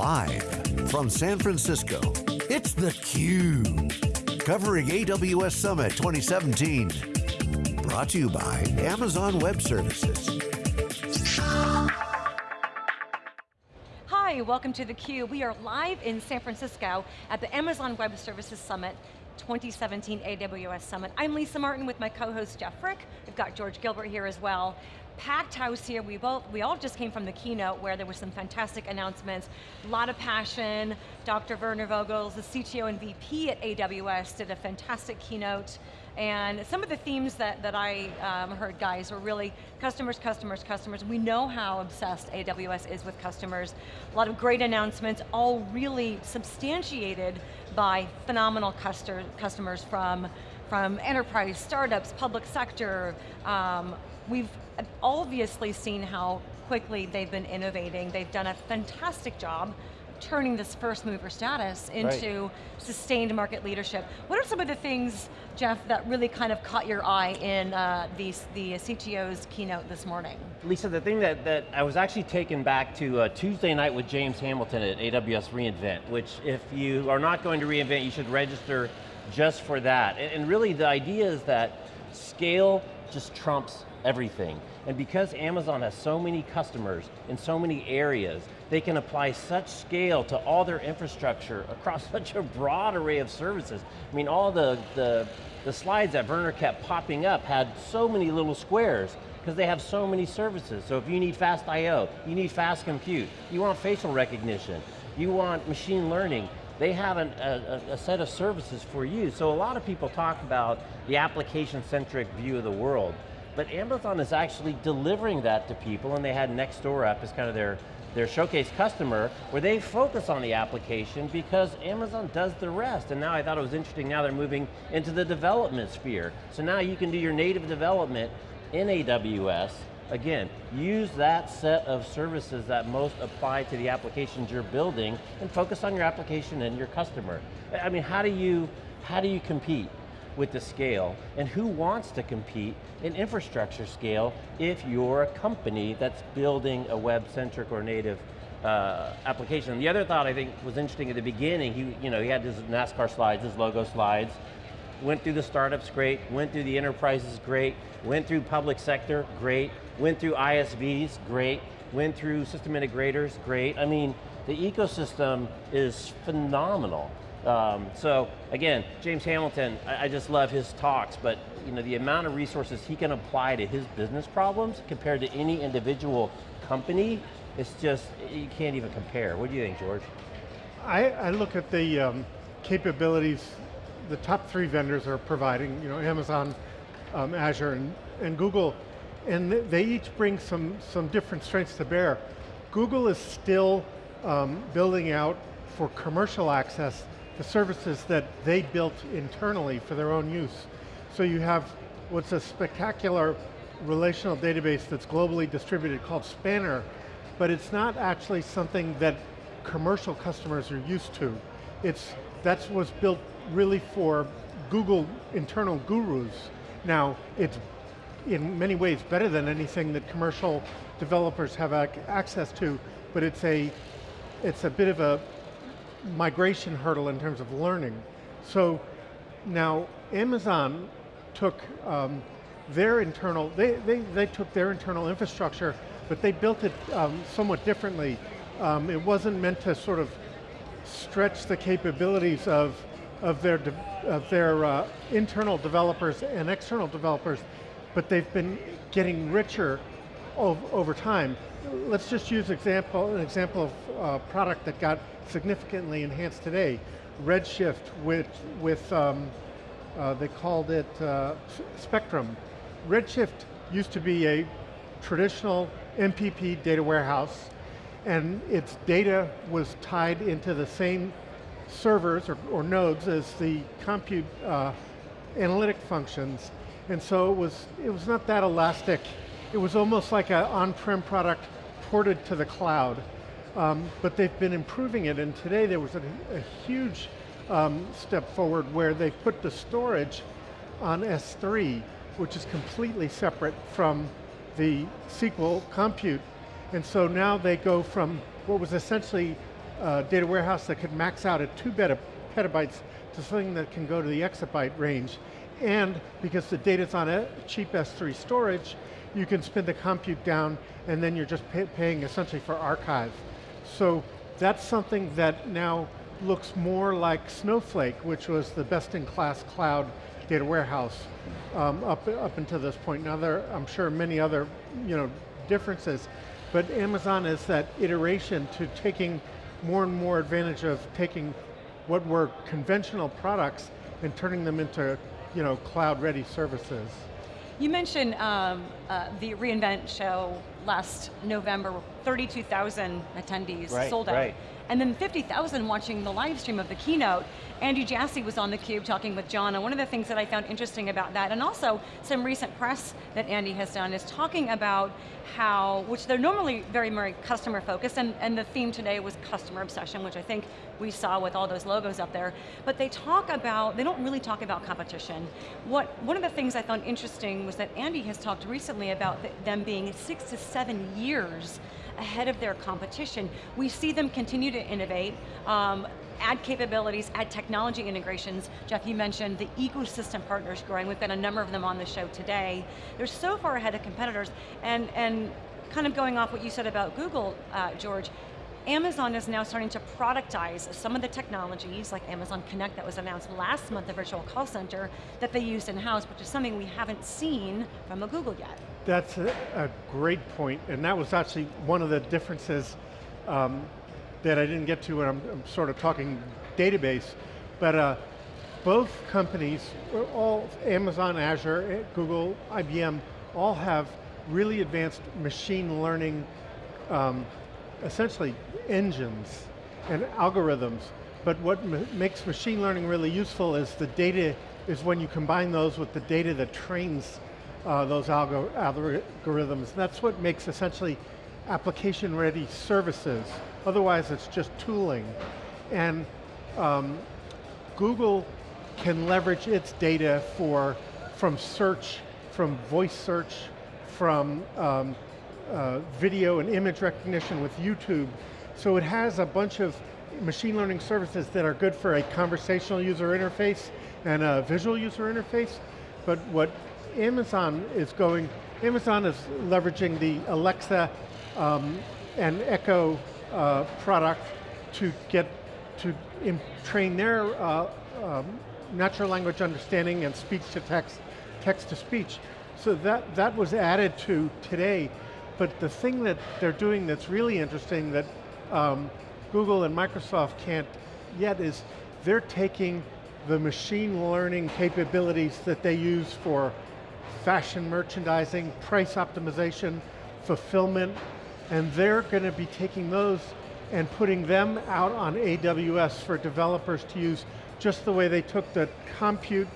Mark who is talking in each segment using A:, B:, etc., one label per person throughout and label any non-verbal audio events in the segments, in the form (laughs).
A: Live from San Francisco, it's theCUBE. Covering AWS Summit 2017. Brought to you by Amazon Web Services.
B: Hi, welcome to theCUBE. We are live in San Francisco at the Amazon Web Services Summit 2017 AWS Summit. I'm Lisa Martin with my co-host Jeff Frick. We've got George Gilbert here as well. Packed house here, we, both, we all just came from the keynote where there were some fantastic announcements, a lot of passion. Dr. Werner Vogels, the CTO and VP at AWS, did a fantastic keynote. And some of the themes that, that I um, heard, guys, were really customers, customers, customers. We know how obsessed AWS is with customers. A lot of great announcements, all really substantiated by phenomenal customers from, from enterprise, startups, public sector. Um, we've obviously seen how quickly they've been innovating. They've done a fantastic job turning this first mover status into right. sustained market leadership. What are some of the things, Jeff, that really kind of caught your eye in uh, the, the CTO's keynote this morning?
C: Lisa, the thing that, that I was actually taken back to uh, Tuesday night with James Hamilton at AWS reInvent, which if you are not going to reInvent, you should register just for that. And, and really the idea is that scale just trumps everything. And because Amazon has so many customers in so many areas, they can apply such scale to all their infrastructure across (laughs) such a broad array of services. I mean, all the, the, the slides that Werner kept popping up had so many little squares because they have so many services. So if you need fast I.O., you need fast compute, you want facial recognition, you want machine learning, they have an, a, a, set of services for you. So a lot of people talk about the application-centric view of the world, but Amazon is actually delivering that to people and they had Nextdoor up as kind of their, their showcase customer where they focus on the application because Amazon does the rest. And now I thought it was interesting, now they're moving into the development sphere. So now you can do your native development in AWS, again, use that set of services that most apply to the applications you're building and focus on your application and your customer. I mean, how do you, how do you compete? with the scale, and who wants to compete in infrastructure scale if you're a company that's building a web-centric or native uh, application. The other thought I think was interesting at the beginning, he, you know, he had his NASCAR slides, his logo slides, went through the startups, great, went through the enterprises, great, went through public sector, great, went through ISVs, great, went through system integrators, great. I mean, the ecosystem is phenomenal. Um, so again, James Hamilton, I, I, just love his talks, but you know, the amount of resources he can apply to his business problems compared to any individual company, it's just, you can't even compare. What do you think, George?
D: I, I look at the um, capabilities the top three vendors are providing, you know, Amazon, um, Azure, and, and Google, and they each bring some, some different strengths to bear. Google is still um, building out for commercial access the services that they built internally for their own use. So you have what's a spectacular relational database that's globally distributed called Spanner, but it's not actually something that commercial customers are used to. It's, that was built really for Google internal gurus. Now, it's in many ways better than anything that commercial developers have ac access to, but it's a, it's a bit of a migration hurdle in terms of learning. So now Amazon took um, their internal, they, they, they took their internal infrastructure, but they built it um, somewhat differently. Um, it wasn't meant to sort of stretch the capabilities of, of their, of their uh, internal developers and external developers, but they've been getting richer over time. Let's just use example, an example of a uh, product that got significantly enhanced today. Redshift with, with um, uh, they called it uh, Spectrum. Redshift used to be a traditional MPP data warehouse and its data was tied into the same servers or, or nodes as the compute uh, analytic functions. And so it was, it was not that elastic. It was almost like an on-prem product ported to the cloud. Um, but they've been improving it, and today there was a, a huge um, step forward where they put the storage on S3, which is completely separate from the SQL compute. And so now they go from what was essentially uh, data warehouse that could max out at two petabytes to something that can go to the exabyte range. And because the data's on a cheap S3 storage, you can spin the compute down and then you're just pay paying essentially for archive. So that's something that now looks more like Snowflake, which was the best-in-class cloud data warehouse um, up, up until this point. Now there, I'm sure many other you know, differences, but Amazon is that iteration to taking more and more advantage of taking what were conventional products and turning them into you know, cloud-ready services.
B: You mentioned um, uh, the reInvent show last November, 32,000 attendees
C: right,
B: sold out.
C: Right.
B: And then 50,000 watching the live stream of the keynote. Andy Jassy was on theCUBE talking with John, and one of the things that I found interesting about that, and also some recent press that Andy has done, is talking about how, which they're normally very, very customer focused, and, and the theme today was customer obsession, which I think we saw with all those logos up there, but they talk about, they don't really talk about competition. What, one of the things I found interesting was that Andy has talked recently about the, them being six to seven years ahead of their competition. We see them continue to innovate, um, add capabilities, add technology integrations. Jeff, you mentioned the ecosystem partners growing. We've got a number of them on the show today. They're so far ahead of competitors, and, and kind of going off what you said about Google, uh, George, Amazon is now starting to productize some of the technologies, like Amazon Connect that was announced last month, the virtual call center, that they used in-house, which is something we haven't seen from a Google yet.
D: That's a, a, great point, and that was actually one of the differences um, that I didn't get to when I'm, I'm sort of talking database, but uh, both companies, all Amazon, Azure, eh, Google, IBM, all have really advanced machine learning, um, essentially engines and algorithms. But what makes machine learning really useful is the data, is when you combine those with the data that trains uh, those algo algorithms. That's what makes essentially application-ready services. Otherwise, it's just tooling. And um, Google can leverage its data for, from search, from voice search, from um, uh, video and image recognition with YouTube. So it has a bunch of machine learning services that are good for a conversational user interface and a visual user interface. But what Amazon is going, Amazon is leveraging the Alexa um, and Echo uh, product to get, to train their uh, um, natural language understanding and speech to text, text to speech. So that, that was added to today, but the thing that they're doing that's really interesting that um, Google and Microsoft can't yet is they're taking the machine learning capabilities that they use for fashion merchandising, price optimization, fulfillment, and they're going to be taking those and putting them out on AWS for developers to use just the way they took the compute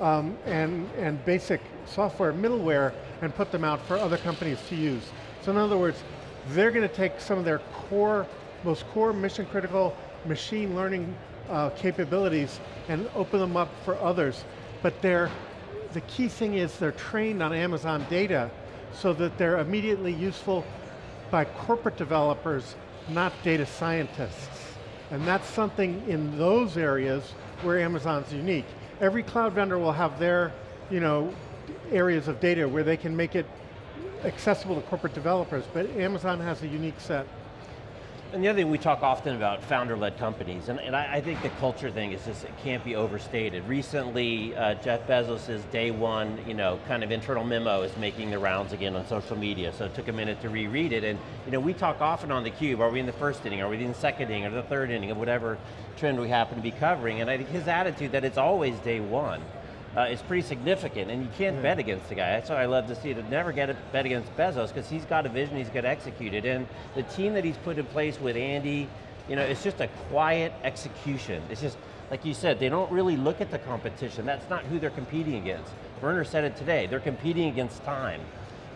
D: um, and, and basic software middleware and put them out for other companies to use. So in other words, they're going to take some of their core, most core mission critical machine learning uh, capabilities and open them up for others. But they're the key thing is they're trained on Amazon data so that they're immediately useful by corporate developers, not data scientists. And that's something in those areas where Amazon's unique. Every cloud vendor will have their you know, areas of data where they can make it accessible to corporate developers, but Amazon has a unique set.
C: And the other thing we talk often about founder-led companies, and, and I, I, think the culture thing is just, it can't be overstated. Recently, uh, Jeff Bezos' day one, you know, kind of internal memo is making the rounds again on social media, so it took a minute to reread it, and you know, we talk often on theCUBE, are we in the first inning, are we in the second inning, or the third inning, of whatever trend we happen to be covering, and I think his attitude that it's always day one uh, is pretty significant, and you can't yeah. bet against the guy. That's what I love to see, to never get a bet against Bezos, because he's got a vision, he's got executed, and the team that he's put in place with Andy, you know, it's just a quiet execution. It's just, like you said, they don't really look at the competition. That's not who they're competing against. Werner said it today, they're competing against time.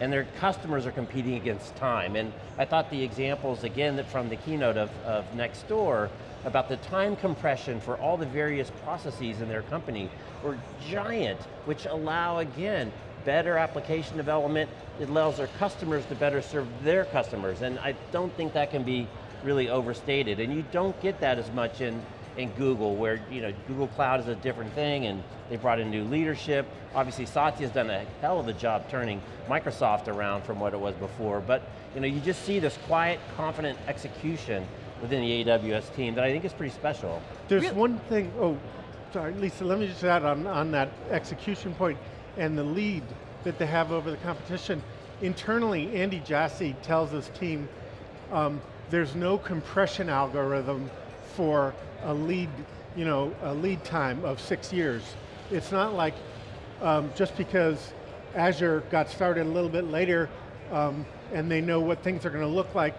C: And their customers are competing against time. And I thought the examples, again, that from the keynote of, of Nextdoor, about the time compression for all the various processes in their company were giant, which allow, again, better application development. It allows their customers to better serve their customers, and I don't think that can be really overstated, and you don't get that as much in, in Google, where you know Google Cloud is a different thing, and they brought in new leadership. Obviously, Satya's done a hell of a job turning Microsoft around from what it was before, but you know, you just see this quiet, confident execution within the AWS team that I think is pretty special.
D: There's one thing, oh, sorry, Lisa, let me just add on, on that execution point and the lead that they have over the competition. Internally, Andy Jassy tells his team, um, there's no compression algorithm for a lead, you know, a lead time of six years. It's not like um, just because Azure got started a little bit later um, and they know what things are going to look like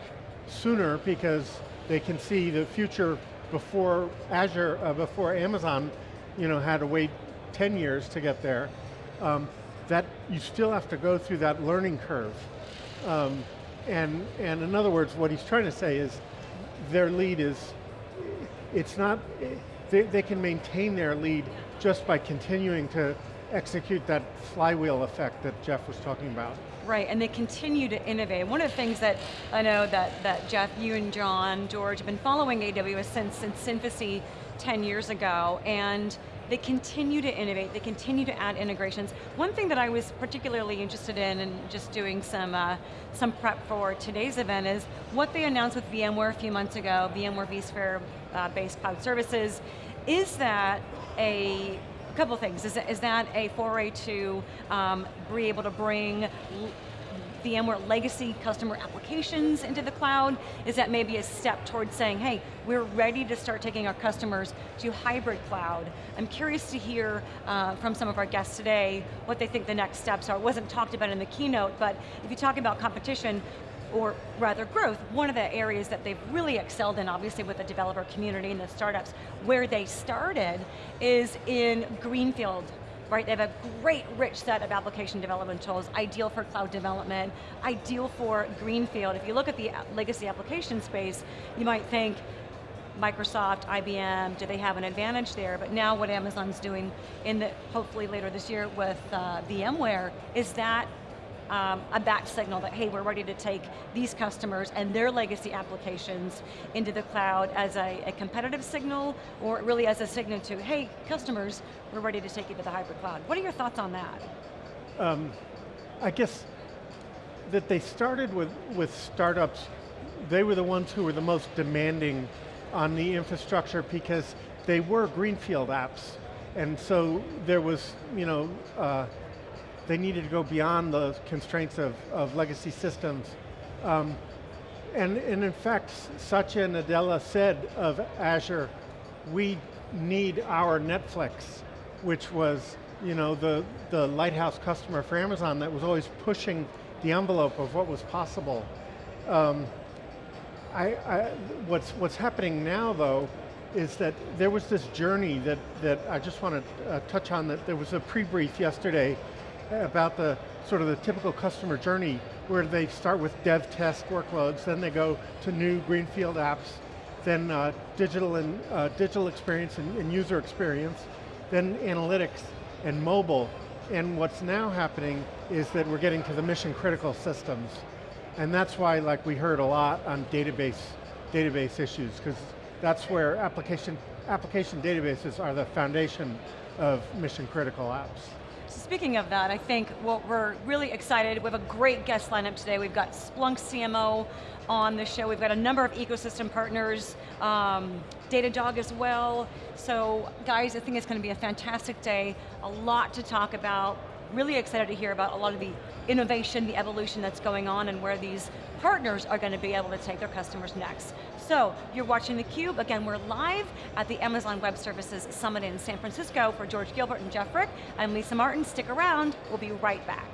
D: sooner because they can see the future before Azure, uh, before Amazon, you know, had to wait 10 years to get there. Um, that you still have to go through that learning curve. Um, and, and in other words, what he's trying to say is their lead is, it's not, they, they can maintain their lead just by continuing to execute that flywheel effect that Jeff was talking about.
B: Right, and they continue to innovate. One of the things that I know that, that Jeff, you and John, George have been following AWS since, since infancy 10 years ago, and they continue to innovate, they continue to add integrations. One thing that I was particularly interested in and just doing some, uh, some prep for today's event is what they announced with VMware a few months ago, VMware vSphere uh, based cloud services. Is that a couple things. Is that, is that a foray to um, be able to bring VMware legacy customer applications into the cloud? Is that maybe a step towards saying, hey, we're ready to start taking our customers to hybrid cloud? I'm curious to hear uh, from some of our guests today what they think the next steps are. It wasn't talked about in the keynote, but if you talk about competition, or rather growth, one of the areas that they've really excelled in, obviously with the developer community and the startups, where they started is in Greenfield right? They have a great rich set of application development tools, ideal for cloud development, ideal for Greenfield. If you look at the legacy application space, you might think, Microsoft, IBM, do they have an advantage there? But now what Amazon's doing in the, hopefully later this year with uh, VMware, is that um, a back signal that, hey, we're ready to take these customers and their legacy applications into the cloud as a, a competitive signal, or really as a signal to, hey, customers, we're ready to take you to the hybrid cloud. What are your thoughts on that?
D: Um, I guess that they started with, with startups, they were the ones who were the most demanding on the infrastructure because they were greenfield apps. And so there was, you know, uh, they needed to go beyond the constraints of, of legacy systems. Um, and, and in fact, Satya Nadella said of Azure, we need our Netflix, which was you know, the, the lighthouse customer for Amazon that was always pushing the envelope of what was possible. Um, I, I, what's, what's happening now though, is that there was this journey that, that I just want to uh, touch on, that there was a pre-brief yesterday about the sort of the typical customer journey where they start with dev test workloads, then they go to new greenfield apps, then uh, digital and uh, digital experience and, and, user experience, then analytics and mobile. And what's now happening is that we're getting to the mission critical systems. And that's why like we heard a lot on database, database issues, because that's where application, application databases are the foundation of mission critical apps.
B: Speaking of that, I think what we're really excited, we have a great guest lineup today. We've got Splunk CMO on the show. We've got a number of ecosystem partners, um, Datadog as well. So guys, I think it's going to be a fantastic day. A lot to talk about. Really excited to hear about a lot of the innovation, the evolution that's going on and where these partners are going to be able to take their customers next. So, you're watching theCUBE, again we're live at the Amazon Web Services Summit in San Francisco for George Gilbert and Jeff Frick. I'm Lisa Martin, stick around, we'll be right back.